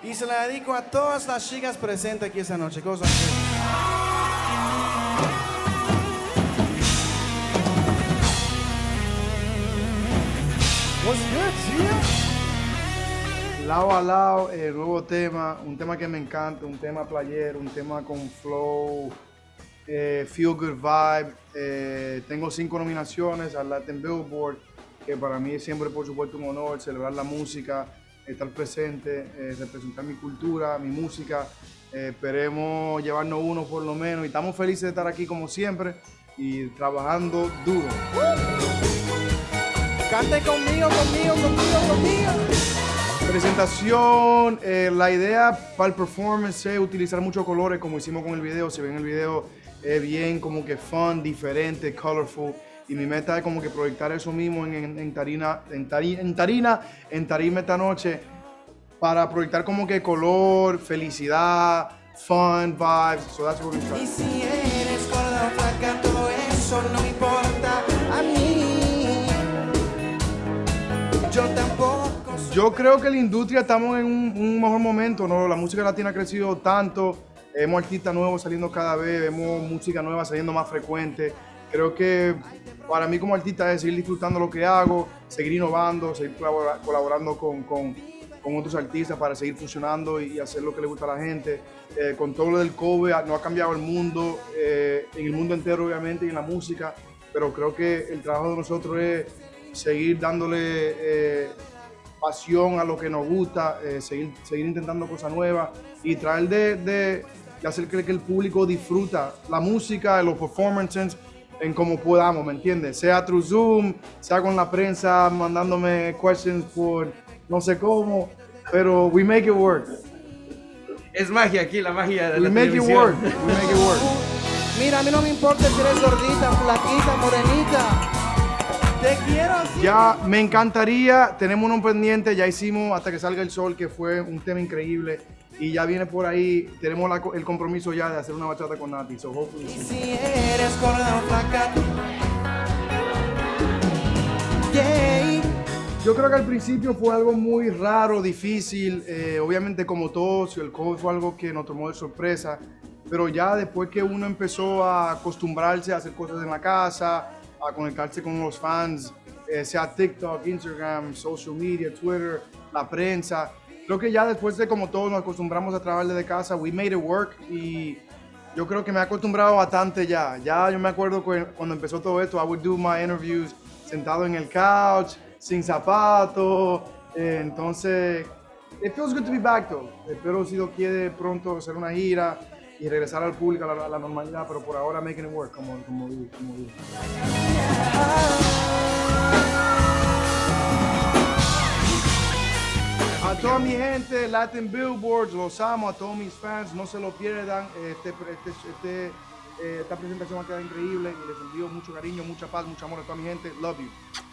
Y se la dedico a todas las chicas presentes aquí esta noche. Cosa What's good, tía? Lado a lado, el nuevo tema, un tema que me encanta, un tema playero, un tema con flow, eh, feel good vibe. Eh, tengo cinco nominaciones al Latin Billboard, que para mí es siempre, por supuesto, un honor celebrar la música, estar presente, eh, representar mi cultura, mi música. Eh, esperemos llevarnos uno por lo menos y estamos felices de estar aquí como siempre y trabajando duro. Cante conmigo, conmigo, conmigo, conmigo. Presentación, eh, la idea para el performance es utilizar muchos colores como hicimos con el video. Si ven el video, es bien como que fun, diferente, colorful. Y mi meta es como que proyectar eso mismo en, en, en tarina, en, tari- en tarina, en tarima esta noche para proyectar como que color, felicidad, fun, vibes. So that's what we're Y si eres gorda o flaca, todo eso no me importa a mí. Yo tampoco Yo creo que la industria estamos en un, un mejor momento, ¿no? La música latina ha crecido tanto, vemos artistas nuevos saliendo cada vez, vemos música nueva saliendo más frecuente. Creo que para mí como artista es seguir disfrutando lo que hago, seguir innovando, seguir colabora- colaborando con, con- otros artistas para seguir funcionando y hacer lo que le gusta a la gente. Eh, con todo lo del COVID no ha cambiado el mundo, eh, en el mundo entero obviamente y en la música, pero creo que el trabajo de nosotros es seguir dándole eh, pasión a lo que nos gusta, eh, seguir, seguir intentando cosas nuevas y tratar de, de- de hacer que el público disfruta la música, los performances en como podamos, ¿me entiendes? Sea through Zoom, sea con la prensa mandándome questions por no sé cómo, pero we make it work. Es magia aquí, la magia de We la make it work. We make it work. Mira, a mí no me importa si eres gordita, flaquita, morenita. Te quiero así. Ya me encantaría, tenemos uno pendiente, ya hicimos hasta que salga el sol, que fue un tema increíble. Y ya viene por ahí, tenemos la el compromiso ya de hacer una bachata con Nati. So hopefully Y si eres gorda o flaca. Yeah. Yo creo que al principio fue algo muy raro, difícil. eh, obviamente, como todos, el COVID fue algo que nos tomó de sorpresa. Pero ya después que uno empezó a acostumbrarse a hacer cosas en la casa, a conectarse con los fans, eh, sea TikTok, Instagram, social media, Twitter, la prensa. Creo que ya después de como todos nos acostumbramos a trabajar desde casa, we made it work y yo creo que me he acostumbrado bastante ya. Ya yo me acuerdo cu- cuando empezó todo esto, I would do my interviews sentado en el couch, sin zapatos. eh, entonces, it feels good to be back though. Espero si Dios quiere pronto hacer una gira y regresar al público a la, a la normalidad, pero por ahora making it work, como, como, como digo. Toda mi gente, Latin Billboards, los amo, a todos mis fans, no se lo pierdan. Este, este, este, eh, esta presentación va a quedar increíble y les envío mucho cariño, mucha paz, mucho amor a toda mi gente. Love you.